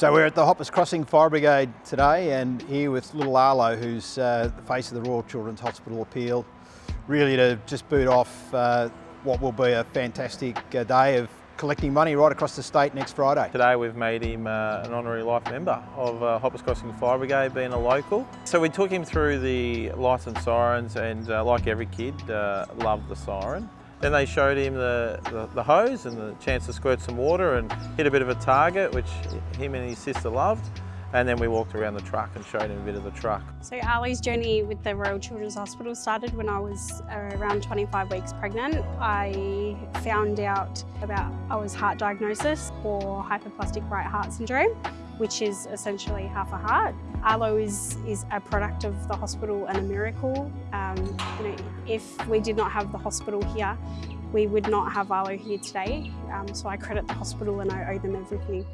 So we're at the Hoppers Crossing Fire Brigade today and here with little Arlo who's uh, the face of the Royal Children's Hospital appeal really to just boot off uh, what will be a fantastic uh, day of collecting money right across the state next Friday. Today we've made him uh, an honorary life member of uh, Hoppers Crossing Fire Brigade being a local. So we took him through the lights and sirens and uh, like every kid uh, loved the siren. Then they showed him the, the, the, hose and the chance to squirt some water and hit a bit of a target, which him and his sister loved. And then we walked around the truck and showed him a bit of the truck. So Arlo's journey with the Royal Children's Hospital started when I was uh, around 25 weeks pregnant. I found out about Arlo's heart diagnosis for hypoplastic right heart syndrome which is essentially half a heart. Arlo is, is a product of the hospital and a miracle. Um, you know, if we did not have the hospital here, we would not have Arlo here today. Um, so I credit the hospital and I owe them everything.